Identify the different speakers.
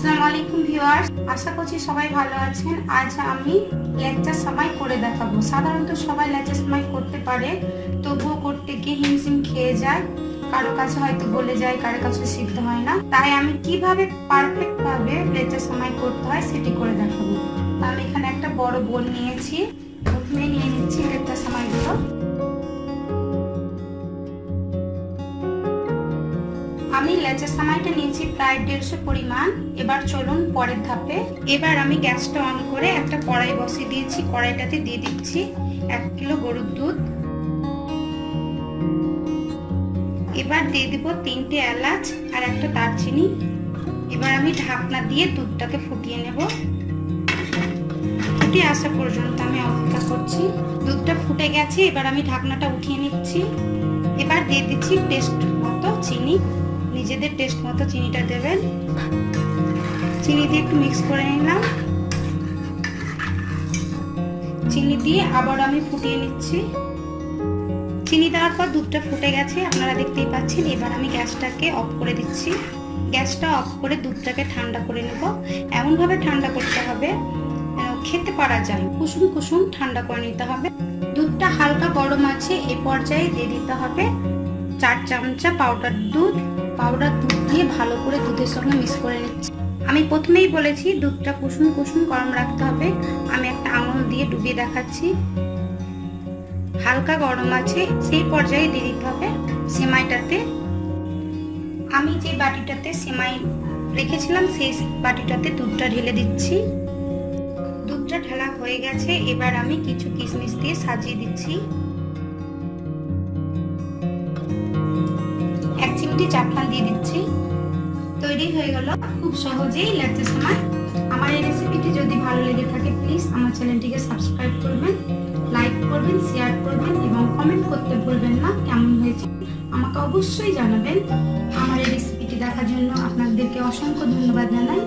Speaker 1: আসসালামু আলাইকুম ভিউয়ার্স, আশা করছি সবাই ভালো আছেন। আজ আমি লেকচার সময় করে দেখাবো। সাধারণত সবাই লেকচার সময় করতে পারে, তবুও করতে গিয়ে হিমশিম খেয়ে যায়। কারও কাছে হয়তো বলে যায়, কারও কাছে সিদ্ধ হয় না। তাই আমি কীভাবে পারফেক্ট ভাবে সময় করতে হয় সেটি করে দেখাবো। আমি এখানে একটা বড় বোল নিয়েছি। প্রথমে আমি লেচের সামাইটা নিয়েছি প্রায় দেড়শো পরিমাণ। এবার চলুন পরের ধাপে। এবার আমি গ্যাসটা অন করে একটা কড়াই বসিয়ে দিয়েছি। কড়াইটাতে দিয়ে দিচ্ছি এক কিলো গরুর দুধ। এবার দিয়ে দিব তিনটে এলাচ আর একটা দারচিনি। এবার আমি ঢাকনা দিয়ে দুধটাকে ফুটিয়ে নেব। ফুটে আসা পর্যন্ত আমি অপেক্ষা করছি। দুধটা ফুটে গেছে, এবার আমি ঢাকনাটা উঠিয়ে নিচ্ছি। এবার দিয়ে দিচ্ছি টেস্ট মতো চিনি। নিজেদের টেস্ট মতো চিনিটা দেবেন। চিনি দিয়ে একটু মিক্স করে নিলাম। চিনি দিয়ে আবার আমি ফুটিয়ে নিচ্ছি। চিনি দেওয়ার পর দুধটা ফুটে গেছে, আপনারা দেখতেই পাচ্ছেন। এবার আমি গ্যাসটাকে অফ করে দিচ্ছি। গ্যাসটা অফ করে দুধটাকে ঠান্ডা করে নেব। এমনভাবে ঠান্ডা করতে হবে খেতে পারা যায়। কুসুম কুসুম ঠান্ডা করে নিতে হবে। দুধটা হালকা গরম আছে, এ পর্যায়ে দিয়ে দিতে হবে চার চামচা পাউডার দুধ পাউডার দুধ দিয়ে ভালো করে দুধের সঙ্গে মিক্স করে নিচ্ছি। আমি প্রথমেই বলেছি দুধটা কুসুম কুসুম গরম রাখতে হবে। আমি একটা আঙুল দিয়ে ডুবিয়ে দেখাচ্ছি। হালকা গরম আছে, সেই পর্যায়ে দিয়ে দিতে হবে সেমাইটাতে। আমি যে বাটিটাতে সেমাই রেখেছিলাম, সেই বাটিটাতে দুধটা ঢেলে দিচ্ছি। দুধটা ঢালা হয়ে গেছে, এবার আমি কিছু কিশমিশ দিয়ে সাজিয়ে দিচ্ছি। এক দিয়ে দিচ্ছি। তৈরি হয়ে গেল খুব সহজেই লাগছে সময়। আমার এই রেসিপিটি যদি ভালো লেগে থাকে প্লিজ আমার চ্যানেলটিকে সাবস্ক্রাইব করবেন লাইক করবেন শেয়ার করবেন এবং কমেন্ট করতে ভুলবেন না, কেমন হয়েছে আমাকে অবশ্যই জানাবেন। আমার এই রেসিপিটি দেখার জন্য আপনাদেরকে অসংখ্য ধন্যবাদ জানাই।